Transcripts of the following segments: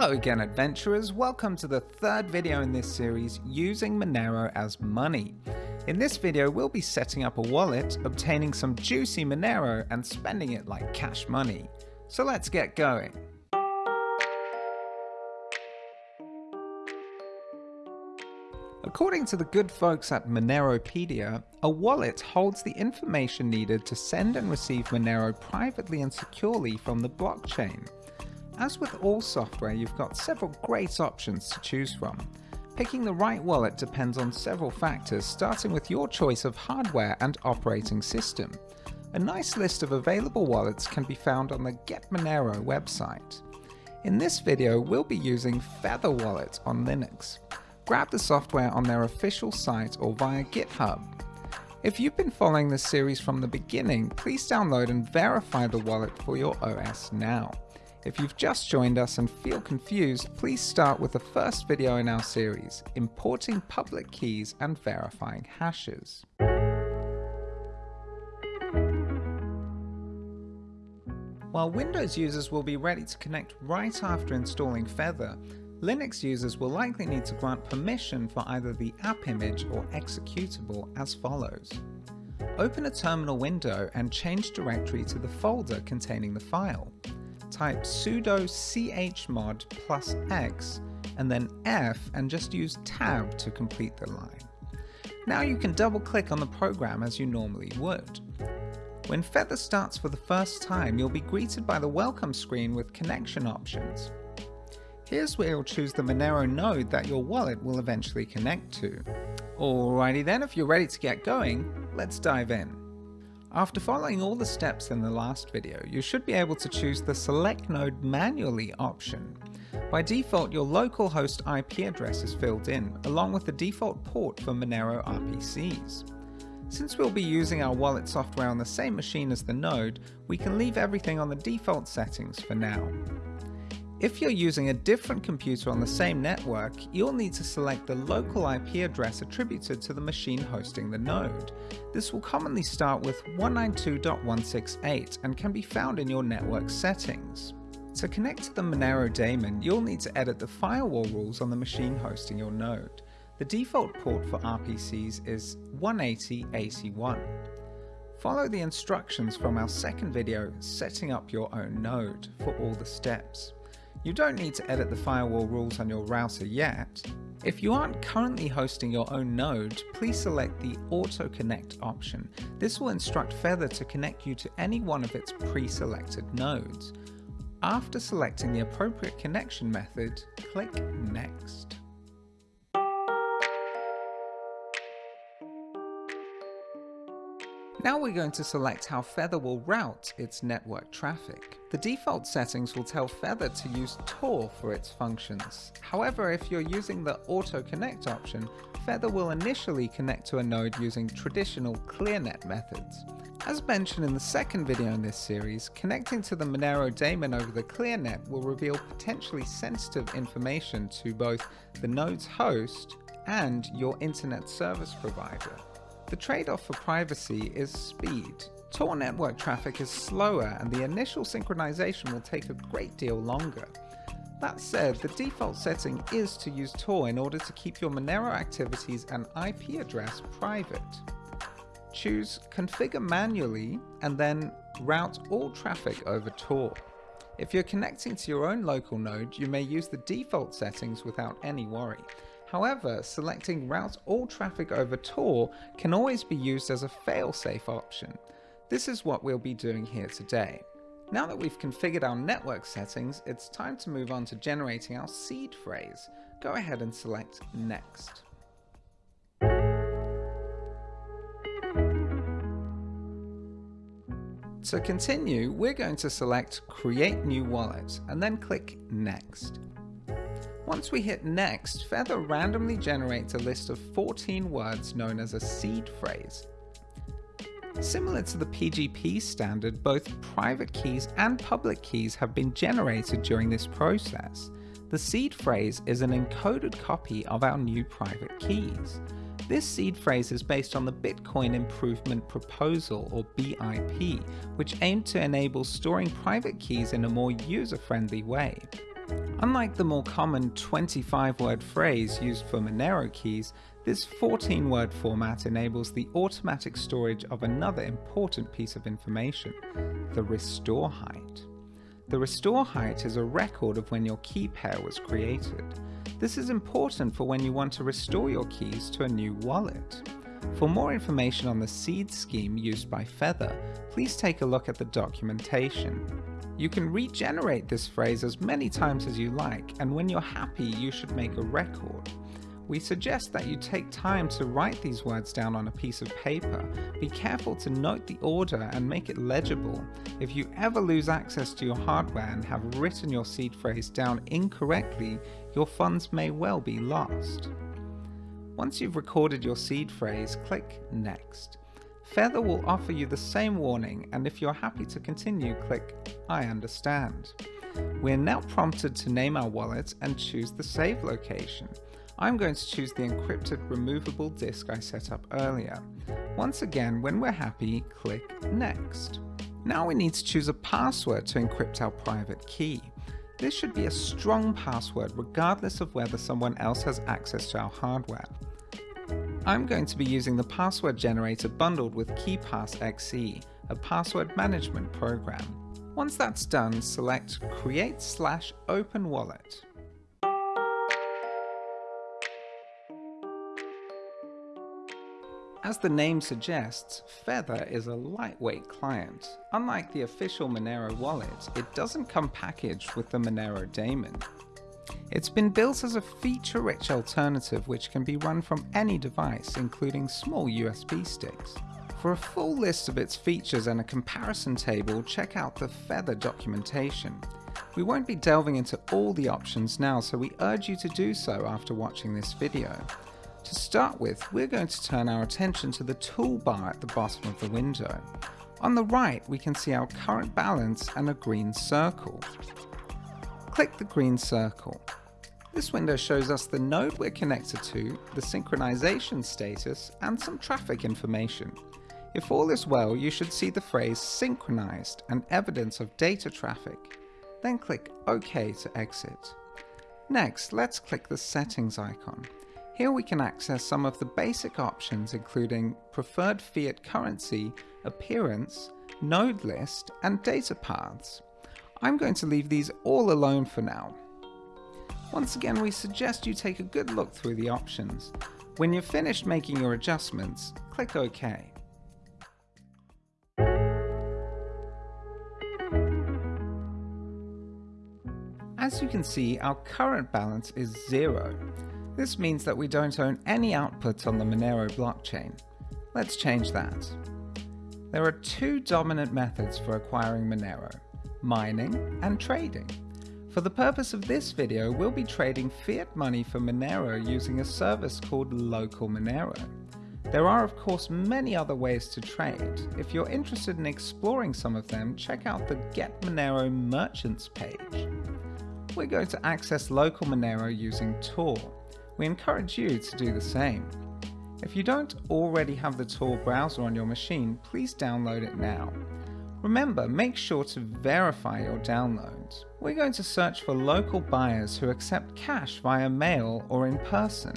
Hello again adventurers, welcome to the third video in this series using Monero as money. In this video we'll be setting up a wallet, obtaining some juicy Monero and spending it like cash money. So let's get going. According to the good folks at Moneropedia, a wallet holds the information needed to send and receive Monero privately and securely from the blockchain. As with all software, you've got several great options to choose from. Picking the right wallet depends on several factors, starting with your choice of hardware and operating system. A nice list of available wallets can be found on the Get Monero website. In this video, we'll be using Feather Wallet on Linux. Grab the software on their official site or via GitHub. If you've been following this series from the beginning, please download and verify the wallet for your OS now. If you've just joined us and feel confused, please start with the first video in our series, Importing Public Keys and Verifying Hashes. While Windows users will be ready to connect right after installing Feather, Linux users will likely need to grant permission for either the app image or executable as follows. Open a terminal window and change directory to the folder containing the file type sudo chmod plus x and then F and just use tab to complete the line. Now you can double click on the program as you normally would. When Feather starts for the first time, you'll be greeted by the welcome screen with connection options. Here's where you'll choose the Monero node that your wallet will eventually connect to. Alrighty then, if you're ready to get going, let's dive in. After following all the steps in the last video, you should be able to choose the Select Node Manually option. By default, your local host IP address is filled in, along with the default port for Monero RPCs. Since we'll be using our wallet software on the same machine as the node, we can leave everything on the default settings for now. If you're using a different computer on the same network, you'll need to select the local IP address attributed to the machine hosting the node. This will commonly start with 192.168 and can be found in your network settings. To connect to the Monero daemon, you'll need to edit the firewall rules on the machine hosting your node. The default port for RPCs is 180.AC1. Follow the instructions from our second video, setting up your own node, for all the steps. You don't need to edit the firewall rules on your router yet. If you aren't currently hosting your own node, please select the Auto Connect option. This will instruct Feather to connect you to any one of its pre-selected nodes. After selecting the appropriate connection method, click Next. Now we're going to select how Feather will route its network traffic. The default settings will tell Feather to use Tor for its functions. However, if you're using the Auto Connect option, Feather will initially connect to a node using traditional ClearNet methods. As mentioned in the second video in this series, connecting to the Monero daemon over the ClearNet will reveal potentially sensitive information to both the node's host and your internet service provider. The trade-off for privacy is speed. Tor network traffic is slower and the initial synchronization will take a great deal longer. That said, the default setting is to use Tor in order to keep your Monero activities and IP address private. Choose Configure Manually and then route all traffic over Tor. If you're connecting to your own local node, you may use the default settings without any worry. However, selecting route all traffic over Tor can always be used as a failsafe option. This is what we'll be doing here today. Now that we've configured our network settings, it's time to move on to generating our seed phrase. Go ahead and select Next. To continue, we're going to select Create New Wallet and then click Next. Once we hit next, Feather randomly generates a list of 14 words known as a seed phrase. Similar to the PGP standard, both private keys and public keys have been generated during this process. The seed phrase is an encoded copy of our new private keys. This seed phrase is based on the Bitcoin Improvement Proposal or BIP, which aimed to enable storing private keys in a more user-friendly way. Unlike the more common 25 word phrase used for Monero keys, this 14 word format enables the automatic storage of another important piece of information, the restore height. The restore height is a record of when your key pair was created. This is important for when you want to restore your keys to a new wallet. For more information on the seed scheme used by Feather, please take a look at the documentation. You can regenerate this phrase as many times as you like, and when you're happy, you should make a record. We suggest that you take time to write these words down on a piece of paper. Be careful to note the order and make it legible. If you ever lose access to your hardware and have written your seed phrase down incorrectly, your funds may well be lost. Once you've recorded your seed phrase, click Next. Feather will offer you the same warning and if you're happy to continue, click I understand. We're now prompted to name our wallet and choose the save location. I'm going to choose the encrypted removable disk I set up earlier. Once again, when we're happy, click Next. Now we need to choose a password to encrypt our private key. This should be a strong password regardless of whether someone else has access to our hardware. I'm going to be using the password generator bundled with KeePassXC, a password management program. Once that's done, select Create slash Open Wallet. As the name suggests, Feather is a lightweight client. Unlike the official Monero wallet, it doesn't come packaged with the Monero daemon. It's been built as a feature-rich alternative which can be run from any device, including small USB sticks. For a full list of its features and a comparison table, check out the Feather documentation. We won't be delving into all the options now, so we urge you to do so after watching this video. To start with, we're going to turn our attention to the toolbar at the bottom of the window. On the right, we can see our current balance and a green circle. Click the green circle. This window shows us the node we're connected to, the synchronization status, and some traffic information. If all is well, you should see the phrase synchronized and evidence of data traffic. Then click OK to exit. Next, let's click the settings icon. Here we can access some of the basic options including preferred fiat currency, appearance, node list, and data paths. I'm going to leave these all alone for now. Once again, we suggest you take a good look through the options. When you've finished making your adjustments, click OK. As you can see, our current balance is zero. This means that we don't own any output on the Monero blockchain. Let's change that. There are two dominant methods for acquiring Monero, mining and trading. For the purpose of this video, we'll be trading fiat money for Monero using a service called Local Monero. There are of course many other ways to trade. If you're interested in exploring some of them, check out the Get Monero Merchants page. We're going to access Local Monero using Tor. We encourage you to do the same. If you don't already have the Tor browser on your machine, please download it now. Remember, make sure to verify your downloads. We're going to search for local buyers who accept cash via mail or in person.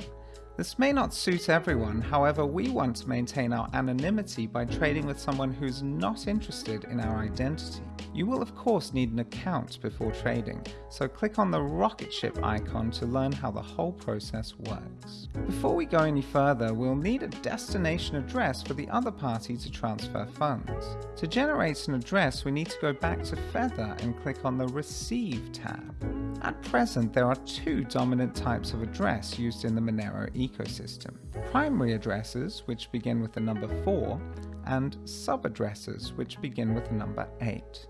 This may not suit everyone, however we want to maintain our anonymity by trading with someone who's not interested in our identity. You will of course need an account before trading, so click on the rocket ship icon to learn how the whole process works. Before we go any further, we'll need a destination address for the other party to transfer funds. To generate an address, we need to go back to Feather and click on the Receive tab. At present, there are two dominant types of address used in the Monero ecosystem. Primary addresses, which begin with the number 4, and sub-addresses, which begin with the number 8.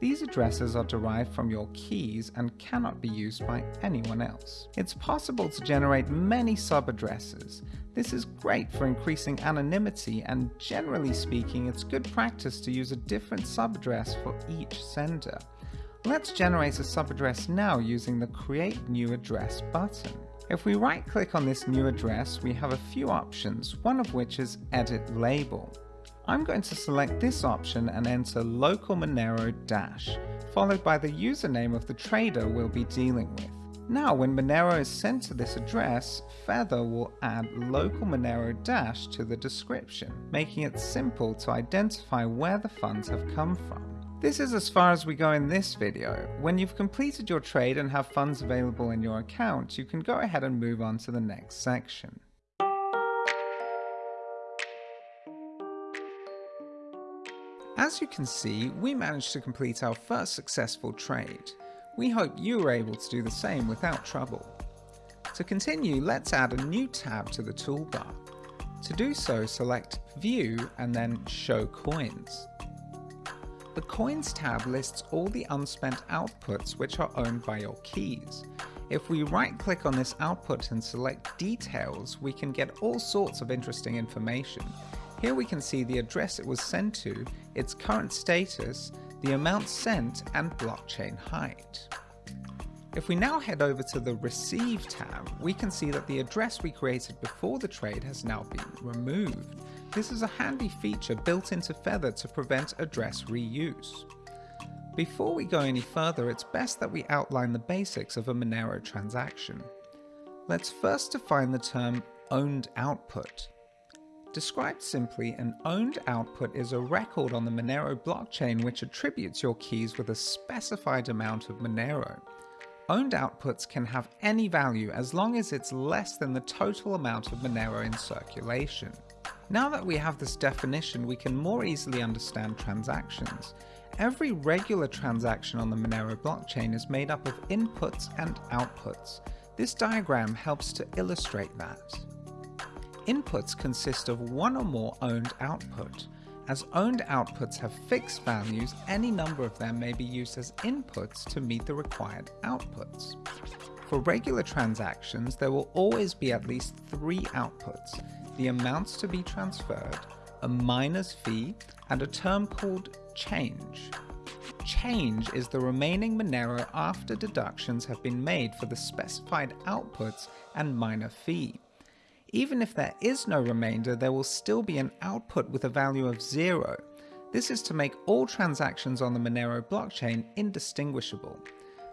These addresses are derived from your keys and cannot be used by anyone else. It's possible to generate many sub-addresses. This is great for increasing anonymity and generally speaking it's good practice to use a different sub-address for each sender. Let's generate a subaddress now using the Create New Address button. If we right click on this new address, we have a few options, one of which is Edit Label. I'm going to select this option and enter local Monero dash, followed by the username of the trader we'll be dealing with. Now when Monero is sent to this address, Feather will add local Monero Dash to the description, making it simple to identify where the funds have come from. This is as far as we go in this video. When you've completed your trade and have funds available in your account, you can go ahead and move on to the next section. As you can see, we managed to complete our first successful trade. We hope you were able to do the same without trouble. To continue, let's add a new tab to the toolbar. To do so, select View and then Show Coins. The Coins tab lists all the unspent outputs which are owned by your keys. If we right click on this output and select Details, we can get all sorts of interesting information. Here we can see the address it was sent to, its current status, the amount sent, and blockchain height. If we now head over to the Receive tab, we can see that the address we created before the trade has now been removed. This is a handy feature built into Feather to prevent address reuse. Before we go any further, it's best that we outline the basics of a Monero transaction. Let's first define the term owned output. Described simply, an owned output is a record on the Monero blockchain which attributes your keys with a specified amount of Monero. Owned outputs can have any value as long as it's less than the total amount of Monero in circulation. Now that we have this definition, we can more easily understand transactions. Every regular transaction on the Monero blockchain is made up of inputs and outputs. This diagram helps to illustrate that. Inputs consist of one or more owned output. As owned outputs have fixed values, any number of them may be used as inputs to meet the required outputs. For regular transactions, there will always be at least three outputs, the amounts to be transferred, a miner's fee, and a term called change. Change is the remaining Monero after deductions have been made for the specified outputs and miner fee. Even if there is no remainder, there will still be an output with a value of zero. This is to make all transactions on the Monero blockchain indistinguishable.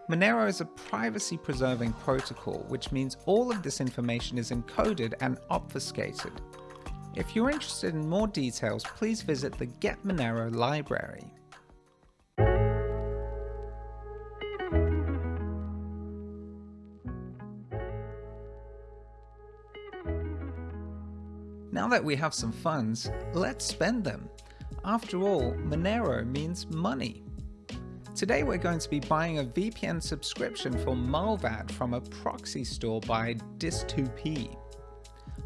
Monero is a privacy preserving protocol, which means all of this information is encoded and obfuscated. If you're interested in more details, please visit the Get Monero library. That we have some funds, let's spend them. After all, Monero means money. Today we're going to be buying a VPN subscription for Mullvad from a proxy store by dys2p.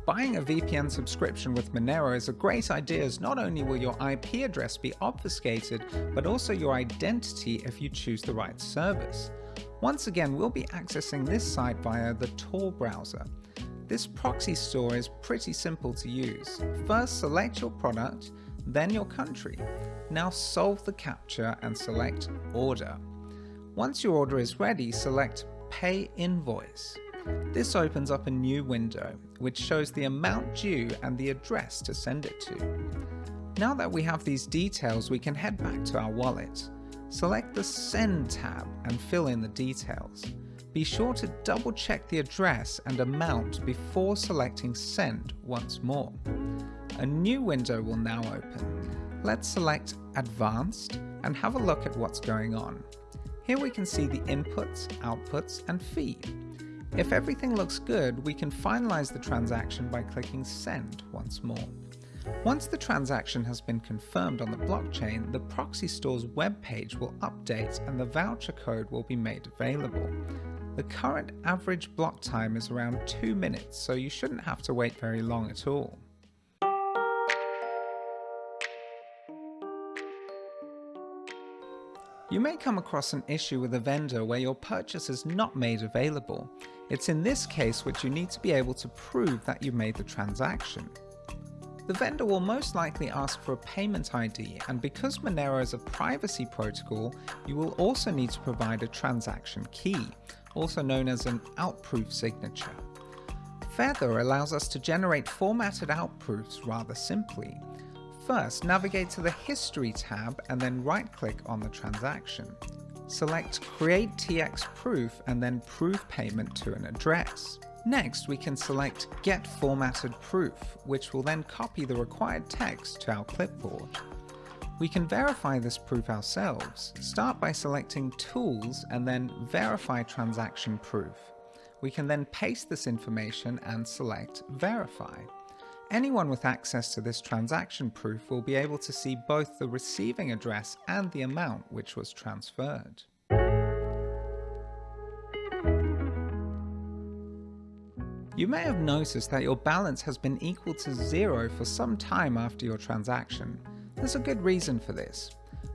Buying a VPN subscription with Monero is a great idea as not only will your IP address be obfuscated, but also your identity if you choose the right service. Once again, we'll be accessing this site via the Tor browser. This proxy store is pretty simple to use. First select your product, then your country. Now solve the captcha and select Order. Once your order is ready, select Pay Invoice. This opens up a new window, which shows the amount due and the address to send it to. Now that we have these details, we can head back to our wallet. Select the Send tab and fill in the details. Be sure to double check the address and amount before selecting Send once more. A new window will now open. Let's select Advanced and have a look at what's going on. Here we can see the inputs, outputs and fee. If everything looks good, we can finalize the transaction by clicking Send once more. Once the transaction has been confirmed on the blockchain, the proxy store's web page will update and the voucher code will be made available. The current average block time is around 2 minutes, so you shouldn't have to wait very long at all. You may come across an issue with a vendor where your purchase is not made available. It's in this case which you need to be able to prove that you made the transaction. The vendor will most likely ask for a payment ID and because Monero is a privacy protocol, you will also need to provide a transaction key, also known as an outproof signature. Feather allows us to generate formatted outproofs rather simply. First, navigate to the History tab and then right-click on the transaction. Select Create TX Proof and then Prove Payment to an address. Next, we can select Get Formatted Proof, which will then copy the required text to our clipboard. We can verify this proof ourselves. Start by selecting Tools and then Verify Transaction Proof. We can then paste this information and select Verify. Anyone with access to this transaction proof will be able to see both the receiving address and the amount which was transferred. You may have noticed that your balance has been equal to zero for some time after your transaction. There's a good reason for this.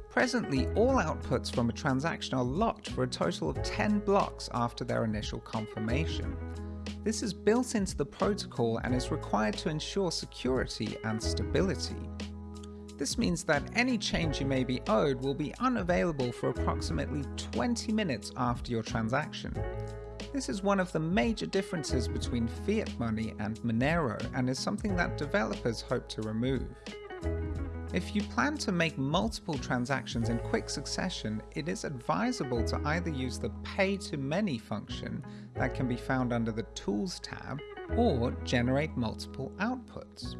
Presently, all outputs from a transaction are locked for a total of 10 blocks after their initial confirmation. This is built into the protocol and is required to ensure security and stability. This means that any change you may be owed will be unavailable for approximately 20 minutes after your transaction. This is one of the major differences between fiat money and Monero and is something that developers hope to remove. If you plan to make multiple transactions in quick succession, it is advisable to either use the Pay to Many function that can be found under the Tools tab, or generate multiple outputs.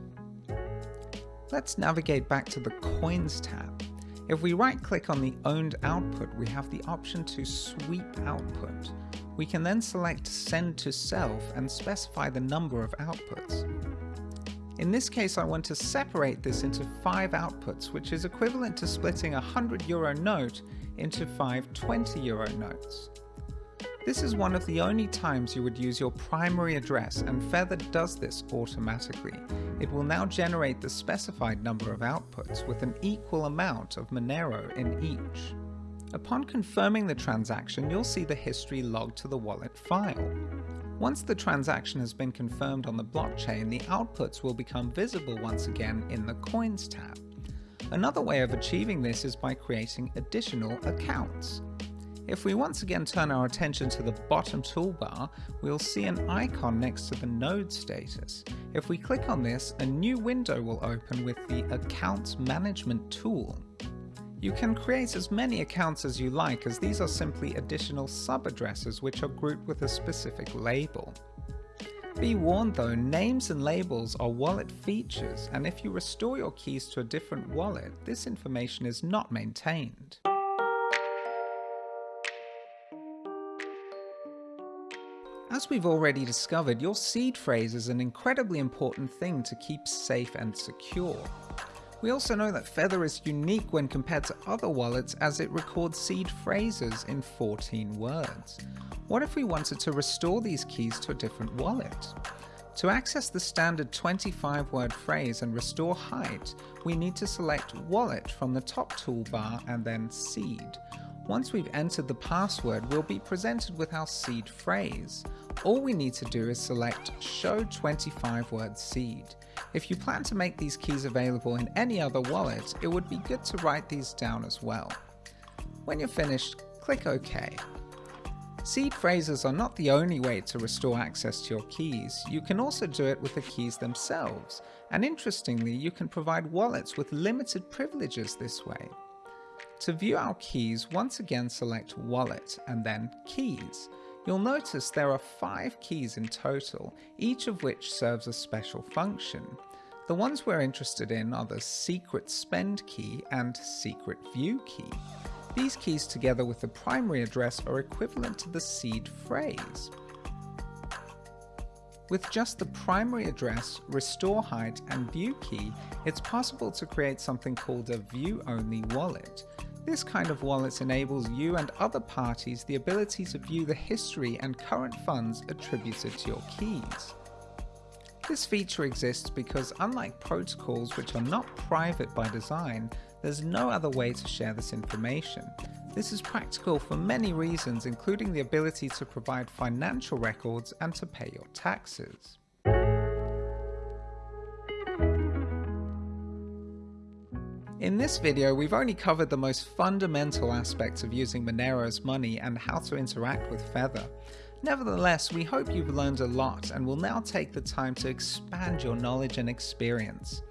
Let's navigate back to the Coins tab. If we right click on the owned output, we have the option to sweep output. We can then select Send to Self and specify the number of outputs. In this case I want to separate this into 5 outputs which is equivalent to splitting a 100 euro note into 5 20 euro notes. This is one of the only times you would use your primary address and Feather does this automatically. It will now generate the specified number of outputs with an equal amount of Monero in each. Upon confirming the transaction, you'll see the history logged to the wallet file. Once the transaction has been confirmed on the blockchain, the outputs will become visible once again in the Coins tab. Another way of achieving this is by creating additional accounts. If we once again turn our attention to the bottom toolbar, we'll see an icon next to the node status. If we click on this, a new window will open with the Accounts Management tool. You can create as many accounts as you like as these are simply additional sub-addresses which are grouped with a specific label. Be warned though, names and labels are wallet features and if you restore your keys to a different wallet, this information is not maintained. As we've already discovered, your seed phrase is an incredibly important thing to keep safe and secure. We also know that Feather is unique when compared to other wallets as it records seed phrases in 14 words. What if we wanted to restore these keys to a different wallet? To access the standard 25 word phrase and restore height, we need to select Wallet from the top toolbar and then Seed. Once we've entered the password, we'll be presented with our seed phrase. All we need to do is select Show 25 word seed. If you plan to make these keys available in any other wallet, it would be good to write these down as well. When you're finished, click OK. Seed phrases are not the only way to restore access to your keys, you can also do it with the keys themselves, and interestingly you can provide wallets with limited privileges this way. To view our keys, once again select Wallet and then Keys. You'll notice there are five keys in total, each of which serves a special function. The ones we're interested in are the secret spend key and secret view key. These keys together with the primary address are equivalent to the seed phrase. With just the primary address, restore height and view key, it's possible to create something called a view-only wallet. This kind of wallet enables you and other parties the ability to view the history and current funds attributed to your keys. This feature exists because unlike protocols which are not private by design, there's no other way to share this information. This is practical for many reasons including the ability to provide financial records and to pay your taxes. In this video, we've only covered the most fundamental aspects of using Monero's money and how to interact with Feather. Nevertheless, we hope you've learned a lot and will now take the time to expand your knowledge and experience.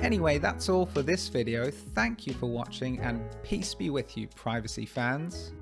Anyway, that's all for this video. Thank you for watching and peace be with you, privacy fans.